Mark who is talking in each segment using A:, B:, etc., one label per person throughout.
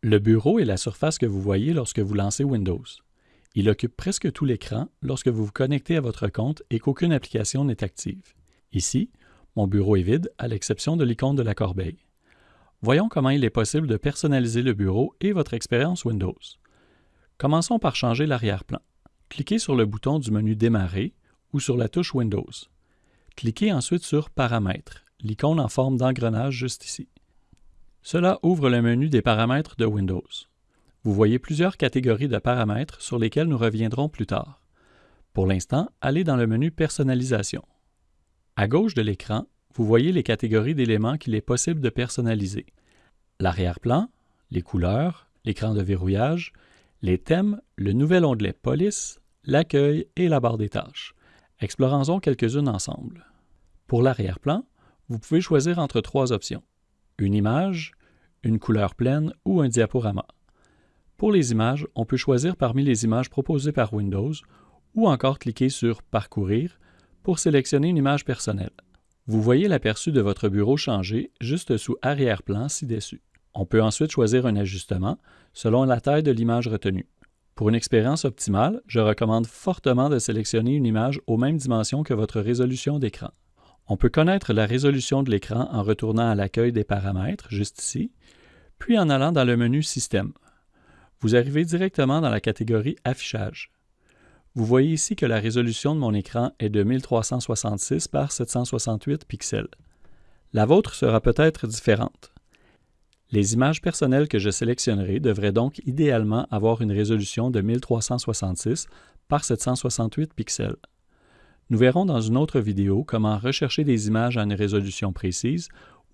A: Le bureau est la surface que vous voyez lorsque vous lancez Windows. Il occupe presque tout l'écran lorsque vous vous connectez à votre compte et qu'aucune application n'est active. Ici, mon bureau est vide à l'exception de l'icône de la corbeille. Voyons comment il est possible de personnaliser le bureau et votre expérience Windows. Commençons par changer l'arrière-plan. Cliquez sur le bouton du menu Démarrer ou sur la touche Windows. Cliquez ensuite sur Paramètres, l'icône en forme d'engrenage juste ici. Cela ouvre le menu des paramètres de Windows. Vous voyez plusieurs catégories de paramètres sur lesquelles nous reviendrons plus tard. Pour l'instant, allez dans le menu Personnalisation. À gauche de l'écran, vous voyez les catégories d'éléments qu'il est possible de personnaliser. L'arrière-plan, les couleurs, l'écran de verrouillage, les thèmes, le nouvel onglet Police, l'accueil et la barre des tâches. Explorons-en quelques-unes ensemble. Pour l'arrière-plan, vous pouvez choisir entre trois options. Une image, une couleur pleine ou un diaporama. Pour les images, on peut choisir parmi les images proposées par Windows ou encore cliquer sur Parcourir pour sélectionner une image personnelle. Vous voyez l'aperçu de votre bureau changer juste sous Arrière-plan ci-dessus. On peut ensuite choisir un ajustement selon la taille de l'image retenue. Pour une expérience optimale, je recommande fortement de sélectionner une image aux mêmes dimensions que votre résolution d'écran. On peut connaître la résolution de l'écran en retournant à l'accueil des paramètres, juste ici, puis en allant dans le menu Système. Vous arrivez directement dans la catégorie Affichage. Vous voyez ici que la résolution de mon écran est de 1366 par 768 pixels. La vôtre sera peut-être différente. Les images personnelles que je sélectionnerai devraient donc idéalement avoir une résolution de 1366 par 768 pixels. Nous verrons dans une autre vidéo comment rechercher des images à une résolution précise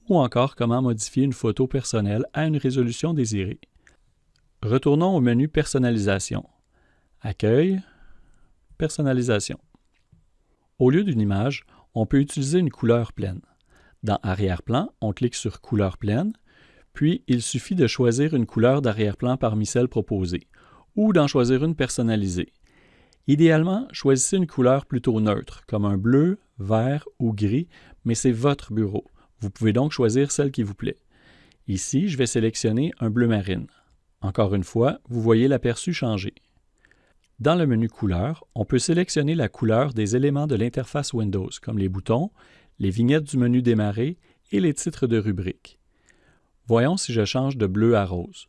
A: ou encore comment modifier une photo personnelle à une résolution désirée. Retournons au menu Personnalisation. Accueil, Personnalisation. Au lieu d'une image, on peut utiliser une couleur pleine. Dans Arrière-plan, on clique sur Couleur pleine puis, il suffit de choisir une couleur d'arrière-plan parmi celles proposées, ou d'en choisir une personnalisée. Idéalement, choisissez une couleur plutôt neutre, comme un bleu, vert ou gris, mais c'est votre bureau. Vous pouvez donc choisir celle qui vous plaît. Ici, je vais sélectionner un bleu marine. Encore une fois, vous voyez l'aperçu changer. Dans le menu Couleurs, on peut sélectionner la couleur des éléments de l'interface Windows, comme les boutons, les vignettes du menu Démarrer et les titres de rubrique. Voyons si je change de bleu à rose.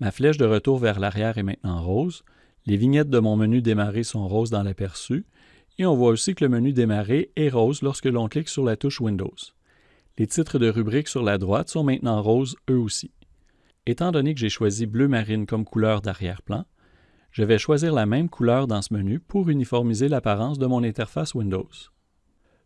A: Ma flèche de retour vers l'arrière est maintenant rose. Les vignettes de mon menu démarrer sont roses dans l'aperçu. Et on voit aussi que le menu démarrer est rose lorsque l'on clique sur la touche Windows. Les titres de rubrique sur la droite sont maintenant roses eux aussi. Étant donné que j'ai choisi bleu marine comme couleur d'arrière-plan, je vais choisir la même couleur dans ce menu pour uniformiser l'apparence de mon interface Windows.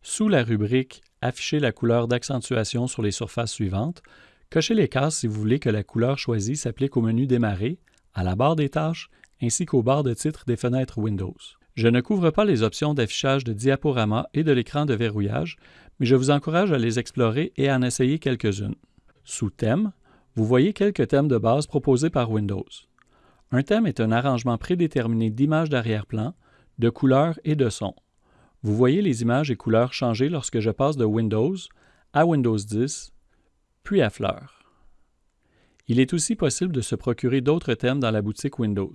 A: Sous la rubrique Afficher la couleur d'accentuation sur les surfaces suivantes, Cochez les cases si vous voulez que la couleur choisie s'applique au menu Démarrer, à la barre des tâches, ainsi qu'aux barres de titre des fenêtres Windows. Je ne couvre pas les options d'affichage de diaporama et de l'écran de verrouillage, mais je vous encourage à les explorer et à en essayer quelques-unes. Sous Thème, vous voyez quelques thèmes de base proposés par Windows. Un thème est un arrangement prédéterminé d'images d'arrière-plan, de couleurs et de sons. Vous voyez les images et couleurs changer lorsque je passe de Windows à Windows 10, puis à fleurs. Il est aussi possible de se procurer d'autres thèmes dans la boutique Windows.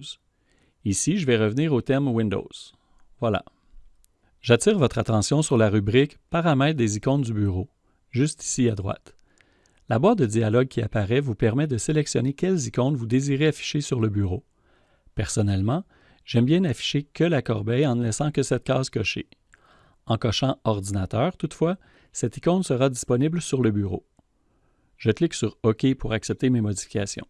A: Ici, je vais revenir au thème Windows. Voilà. J'attire votre attention sur la rubrique Paramètres des icônes du bureau, juste ici à droite. La boîte de dialogue qui apparaît vous permet de sélectionner quelles icônes vous désirez afficher sur le bureau. Personnellement, j'aime bien n'afficher que la corbeille en ne laissant que cette case cochée. En cochant Ordinateur, toutefois, cette icône sera disponible sur le bureau. Je clique sur OK pour accepter mes modifications.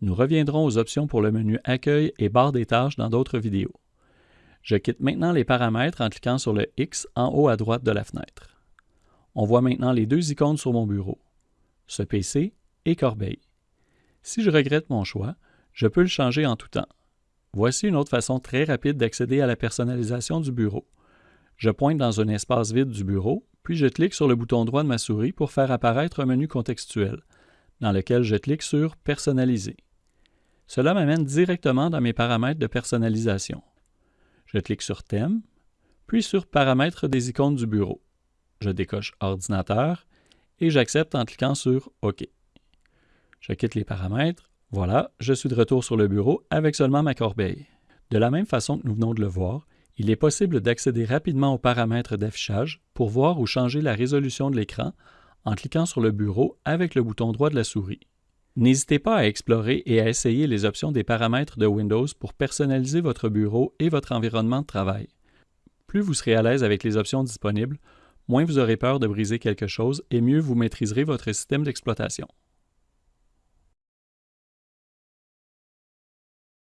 A: Nous reviendrons aux options pour le menu Accueil et barre des tâches dans d'autres vidéos. Je quitte maintenant les paramètres en cliquant sur le X en haut à droite de la fenêtre. On voit maintenant les deux icônes sur mon bureau, ce PC et Corbeille. Si je regrette mon choix, je peux le changer en tout temps. Voici une autre façon très rapide d'accéder à la personnalisation du bureau. Je pointe dans un espace vide du bureau puis je clique sur le bouton droit de ma souris pour faire apparaître un menu contextuel, dans lequel je clique sur Personnaliser. Cela m'amène directement dans mes paramètres de personnalisation. Je clique sur Thème, puis sur Paramètres des icônes du bureau. Je décoche Ordinateur et j'accepte en cliquant sur OK. Je quitte les paramètres, Voilà, je suis de retour sur le bureau avec seulement ma corbeille. De la même façon que nous venons de le voir, il est possible d'accéder rapidement aux paramètres d'affichage pour voir ou changer la résolution de l'écran en cliquant sur le bureau avec le bouton droit de la souris. N'hésitez pas à explorer et à essayer les options des paramètres de Windows pour personnaliser votre bureau et votre environnement de travail. Plus vous serez à l'aise avec les options disponibles, moins vous aurez peur de briser quelque chose et mieux vous maîtriserez votre système d'exploitation.